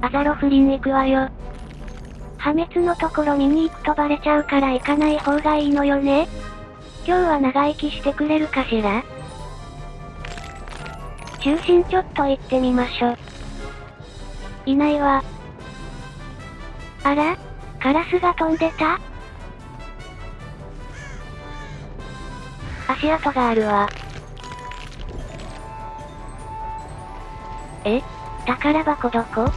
アザロフリン行くわよ。破滅のところ見に行くとバレちゃうから行かない方がいいのよね。今日は長生きしてくれるかしら？中心ちょっと行ってみましょ。いないわ。あら？カラスが飛んでた？足跡があるわ。え？宝箱どこ？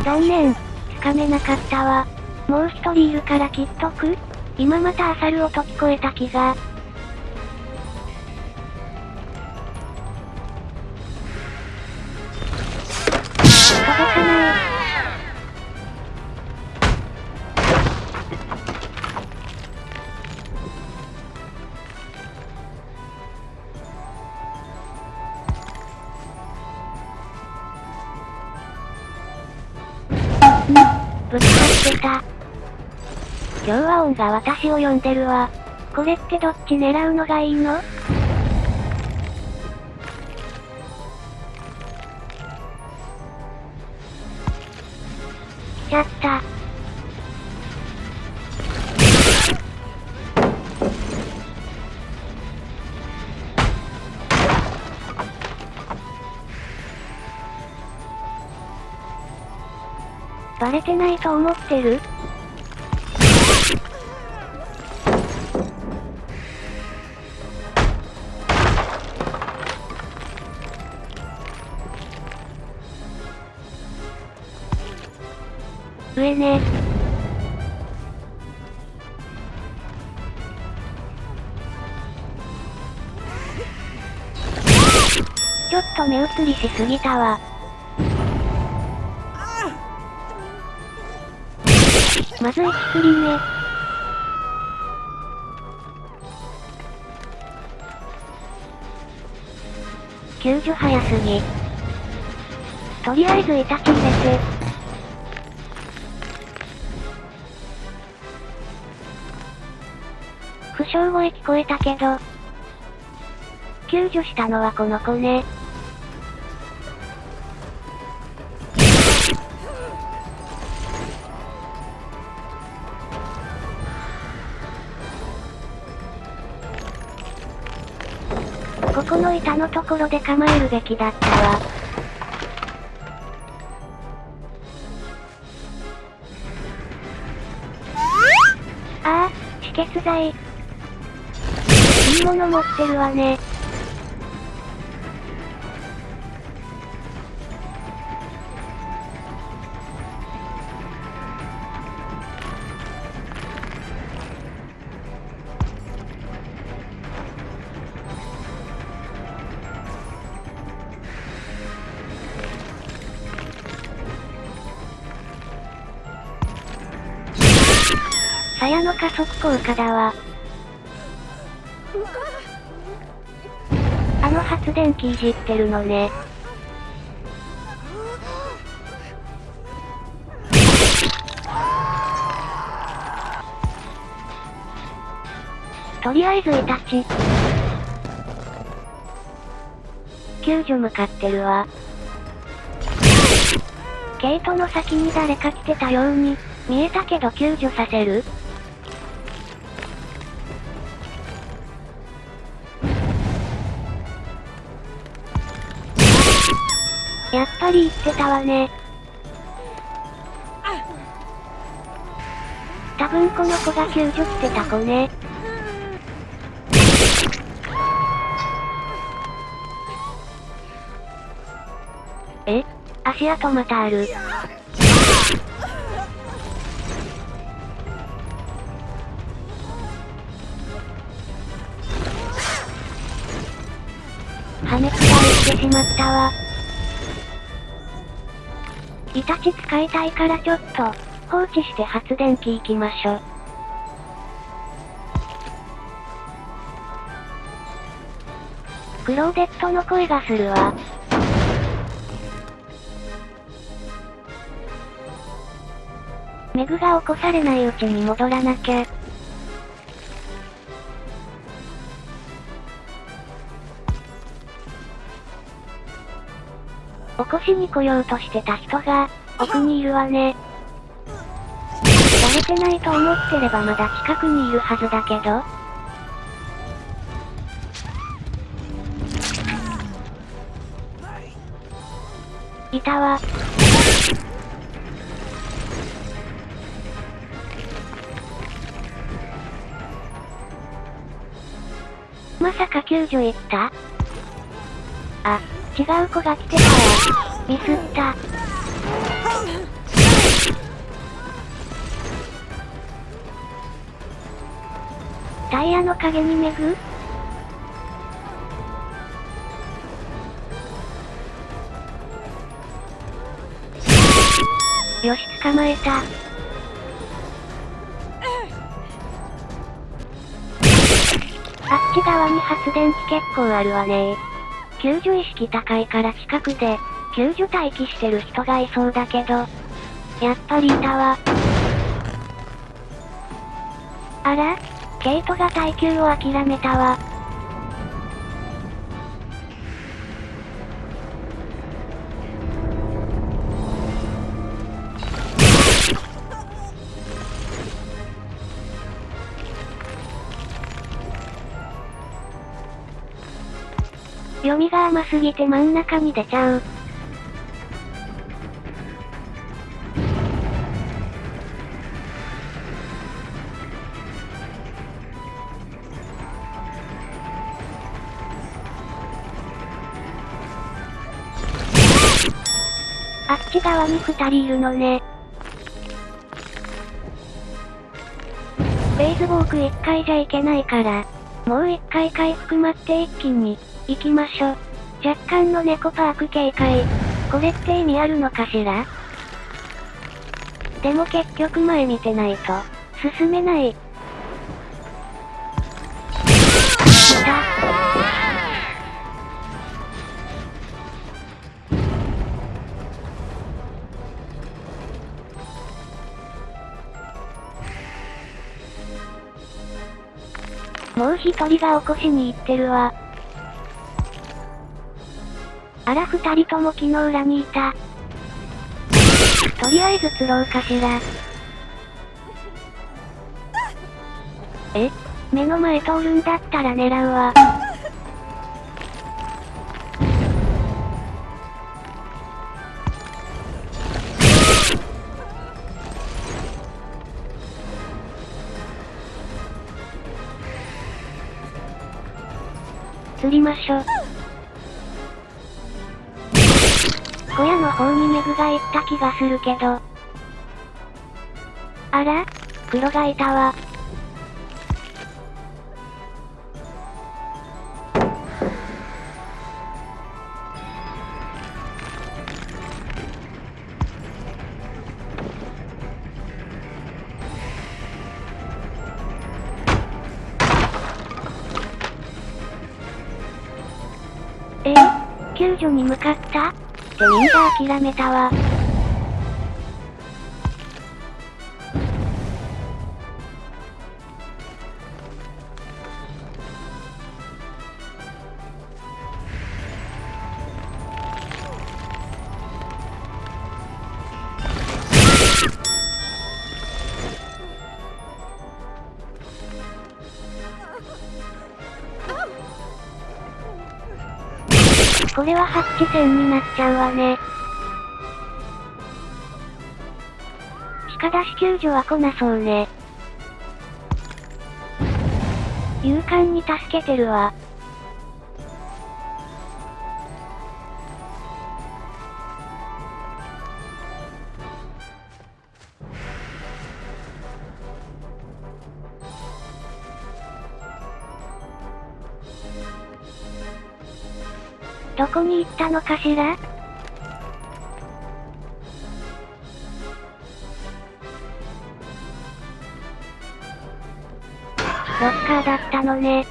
残念。つかめなかったわ。もう一人いるからきっとく今またアサル音聞こえた気が。今日は音が私を呼んでるわ。これってどっち狙うのがいいの？来ちゃった。バレてないと思ってる？ね。ちょっと目移りしすぎたわ。まず1振り目。救助早すぎ。とりあえずイタチ入れて。負傷声聞こえたけど。救助したのはこの子ね。ここの板のところで構えるべきだったわ。ああ、止血剤。いいもの持ってるわね。鞘の加速効果だわ。あの発電機いじってるのね。とりあえずイタチ。救助向かってるわ。ゲートの先に誰か来てたように、見えたけど救助させる？り言ってたわね。多分この子が救助してた子ね。え？足跡またある。破滅がいってしまったわ。イタチ使いたいからちょっと、放置して発電機行きましょ。クローデットの声がするわ。メグが起こされないうちに戻らなきゃ。起こしに来ようとしてた人が、奥にいるわね。バレてないと思ってればまだ近くにいるはずだけど。いたわ。まさか救助行った？あ、違う子が来てたわ。ミスった。タイヤの影にめぐよし捕まえた。あっち側に発電機結構あるわね救助意識高いから近くで、救助待機してる人がいそうだけど。やっぱりいたわ。あらケイトが耐久を諦めたわ。読みが甘すぎて真ん中に出ちゃう。あっち側に二人いるのね。ベースボーク一回じゃいけないから、もう一回回復待って一気に、行きましょ。若干の猫パーク警戒。これって意味あるのかしら？でも結局前見てないと、進めない。もう一人が起こしに行ってるわ。あら二人とも木の裏にいた。とりあえず釣ろうかしら。え？目の前通るんだったら狙うわ。釣りましょ。方にメグが行った気がするけど。あら？黒がいたわ。え？救助に向かった？ってみんな諦めたわ。これはハッチ戦になっちゃうわね。鹿出し救助は来なそうね。勇敢に助けてるわ。どこに行ったのかしら？ロッカーだったのね。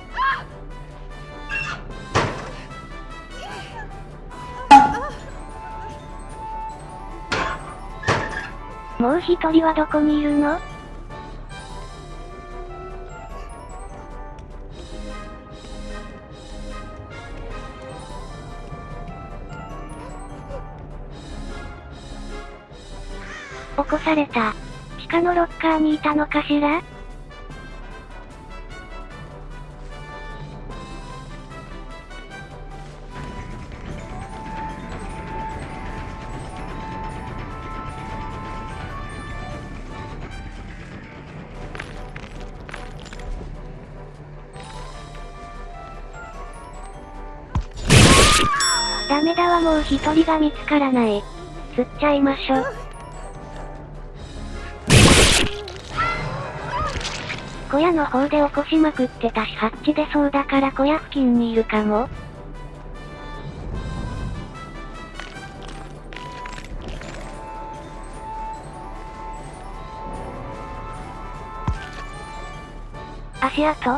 もう一人はどこにいるの？された。地下のロッカーにいたのかしら？ダメだわもう一人が見つからない。釣っちゃいましょ。小屋の方で起こしまくってたしハッチ出そうだから小屋付近にいるかも。足跡？い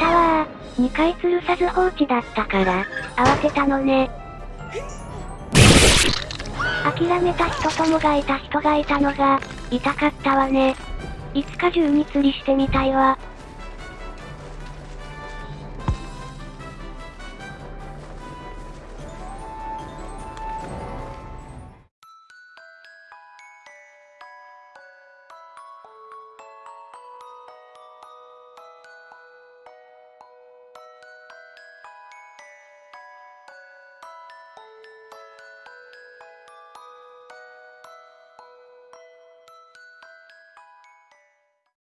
たわー。2回吊るさず放置だったから、慌てたのね。諦めた人ともがいた人がいたのが、痛かったわね。いつか銃に釣りしてみたいわ。